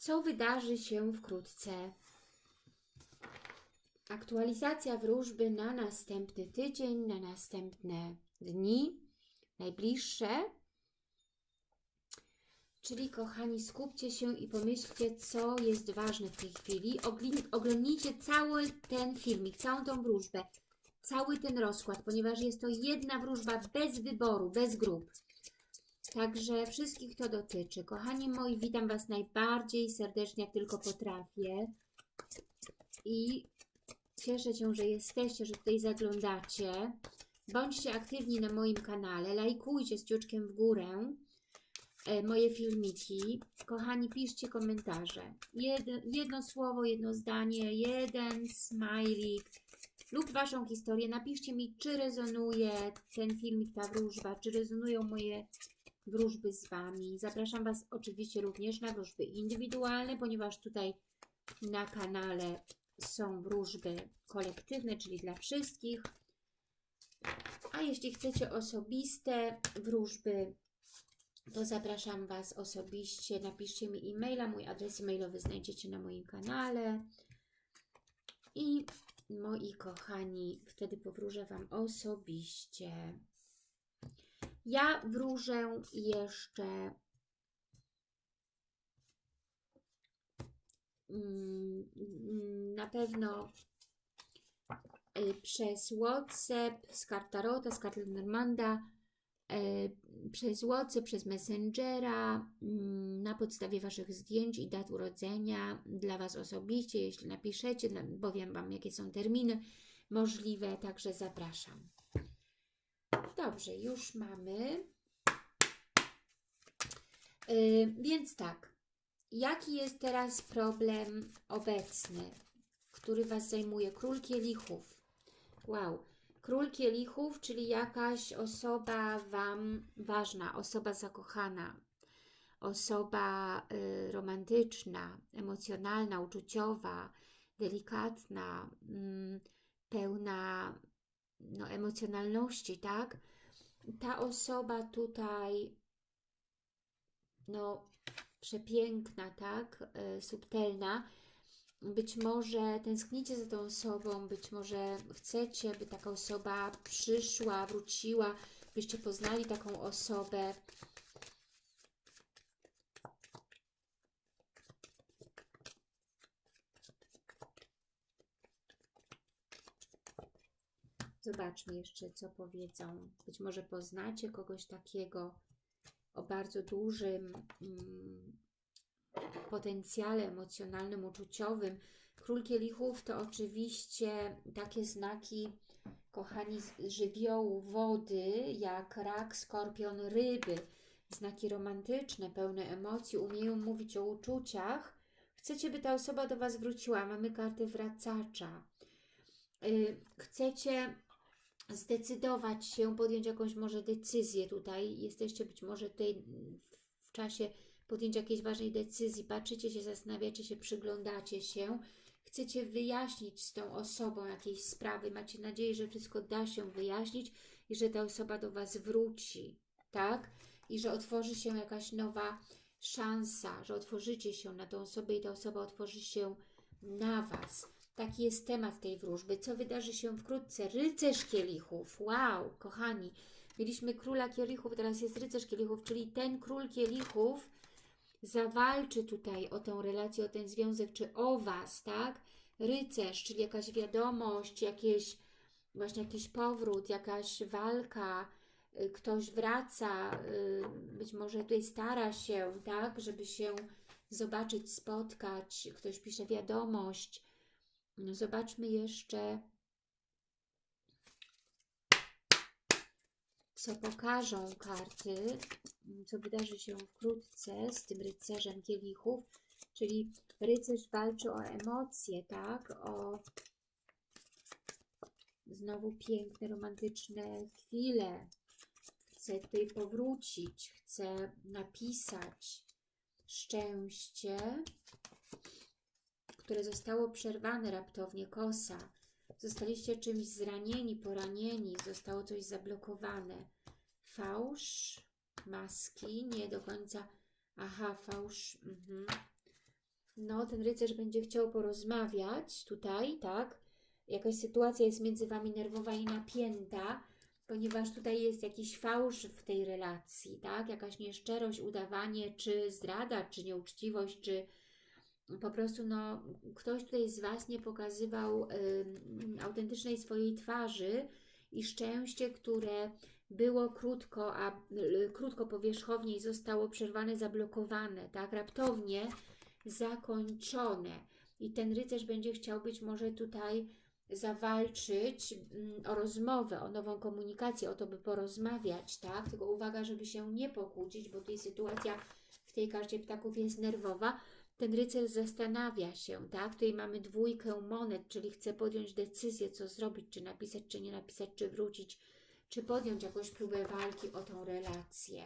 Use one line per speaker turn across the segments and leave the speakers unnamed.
co wydarzy się wkrótce. Aktualizacja wróżby na następny tydzień, na następne dni, najbliższe. Czyli kochani, skupcie się i pomyślcie, co jest ważne w tej chwili. Oglądnijcie cały ten filmik, całą tą wróżbę, cały ten rozkład, ponieważ jest to jedna wróżba bez wyboru, bez grup. Także wszystkich to dotyczy. Kochani moi, witam Was najbardziej serdecznie, jak tylko potrafię. I cieszę się, że jesteście, że tutaj zaglądacie. Bądźcie aktywni na moim kanale, lajkujcie z ciuczkiem w górę e, moje filmiki. Kochani, piszcie komentarze. Jedno, jedno słowo, jedno zdanie, jeden smajlik lub Waszą historię. Napiszcie mi, czy rezonuje ten filmik, ta wróżba, czy rezonują moje wróżby z Wami. Zapraszam Was oczywiście również na wróżby indywidualne, ponieważ tutaj na kanale są wróżby kolektywne, czyli dla wszystkich. A jeśli chcecie osobiste wróżby, to zapraszam Was osobiście. Napiszcie mi e-maila, mój adres e-mailowy znajdziecie na moim kanale. I moi kochani, wtedy powróżę Wam osobiście. Ja wróżę jeszcze mm, na pewno y, przez WhatsApp, z kart Tarota, z kart Lenormanda, y, przez WhatsApp, przez Messengera, mm, na podstawie Waszych zdjęć i dat urodzenia dla Was osobiście, jeśli napiszecie, powiem Wam jakie są terminy możliwe, także zapraszam. Dobrze, już mamy. Yy, więc tak, jaki jest teraz problem obecny, który Was zajmuje? Król kielichów. Wow. Król kielichów, czyli jakaś osoba Wam ważna, osoba zakochana, osoba y, romantyczna, emocjonalna, uczuciowa, delikatna, mm, pełna no, emocjonalności, tak? Ta osoba tutaj, no, przepiękna, tak? Y, subtelna. Być może tęsknicie za tą osobą, być może chcecie, by taka osoba przyszła, wróciła, byście poznali taką osobę. Zobaczmy jeszcze, co powiedzą. Być może poznacie kogoś takiego o bardzo dużym mm, potencjale emocjonalnym, uczuciowym. Król kielichów to oczywiście takie znaki, kochani, żywiołu wody, jak rak, skorpion, ryby. Znaki romantyczne, pełne emocji, umieją mówić o uczuciach. Chcecie, by ta osoba do Was wróciła. Mamy kartę wracacza. Y, Chcecie zdecydować się, podjąć jakąś może decyzję tutaj. Jesteście być może tutaj w czasie podjęcia jakiejś ważnej decyzji, patrzycie się, zastanawiacie się, przyglądacie się, chcecie wyjaśnić z tą osobą jakieś sprawy, macie nadzieję, że wszystko da się wyjaśnić i że ta osoba do Was wróci, tak? I że otworzy się jakaś nowa szansa, że otworzycie się na tą osobę i ta osoba otworzy się na Was. Taki jest temat tej wróżby. Co wydarzy się wkrótce? Rycerz kielichów. Wow, kochani. Mieliśmy króla kielichów, teraz jest rycerz kielichów, czyli ten król kielichów zawalczy tutaj o tę relację, o ten związek, czy o Was, tak? Rycerz, czyli jakaś wiadomość, jakieś, właśnie jakiś powrót, jakaś walka, y, ktoś wraca, y, być może tutaj stara się, tak? Żeby się zobaczyć, spotkać, ktoś pisze wiadomość. No zobaczmy jeszcze, co pokażą karty, co wydarzy się wkrótce z tym rycerzem kielichów, czyli rycerz walczy o emocje, tak? O znowu piękne, romantyczne chwile. Chce tutaj powrócić, chce napisać szczęście, które zostało przerwane raptownie, kosa. Zostaliście czymś zranieni, poranieni, zostało coś zablokowane. Fałsz, maski, nie do końca. Aha, fałsz. Mhm. No, ten rycerz będzie chciał porozmawiać tutaj, tak? Jakaś sytuacja jest między Wami nerwowa i napięta, ponieważ tutaj jest jakiś fałsz w tej relacji, tak? Jakaś nieszczerość, udawanie, czy zdrada, czy nieuczciwość, czy po prostu no, ktoś tutaj z Was nie pokazywał ym, autentycznej swojej twarzy i szczęście, które było krótko, a y, krótko powierzchownie zostało przerwane, zablokowane, tak? Raptownie zakończone. I ten rycerz będzie chciał być może tutaj zawalczyć mm, o rozmowę, o nową komunikację, o to, by porozmawiać, tak? Tylko uwaga, żeby się nie pokłócić, bo tutaj sytuacja w tej karcie ptaków jest nerwowa. Ten rycerz zastanawia się, tak? Tutaj mamy dwójkę monet, czyli chce podjąć decyzję, co zrobić, czy napisać, czy nie napisać, czy wrócić, czy podjąć jakąś próbę walki o tą relację.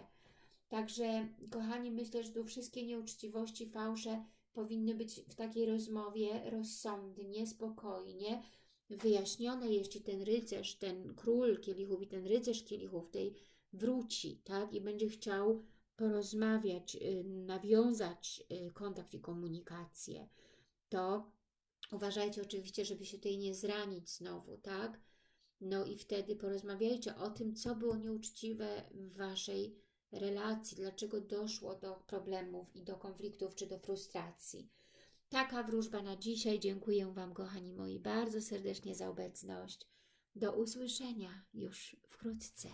Także, kochani, myślę, że tu wszystkie nieuczciwości, fałsze powinny być w takiej rozmowie rozsądnie, spokojnie, wyjaśnione, jeśli ten rycerz, ten król kielichów i ten rycerz kielichów tej wróci, tak, i będzie chciał porozmawiać, y, nawiązać y, kontakt i komunikację, to uważajcie oczywiście, żeby się tutaj nie zranić znowu, tak? No i wtedy porozmawiajcie o tym, co było nieuczciwe w Waszej relacji, dlaczego doszło do problemów i do konfliktów czy do frustracji. Taka wróżba na dzisiaj. Dziękuję Wam, kochani moi, bardzo serdecznie za obecność. Do usłyszenia już wkrótce.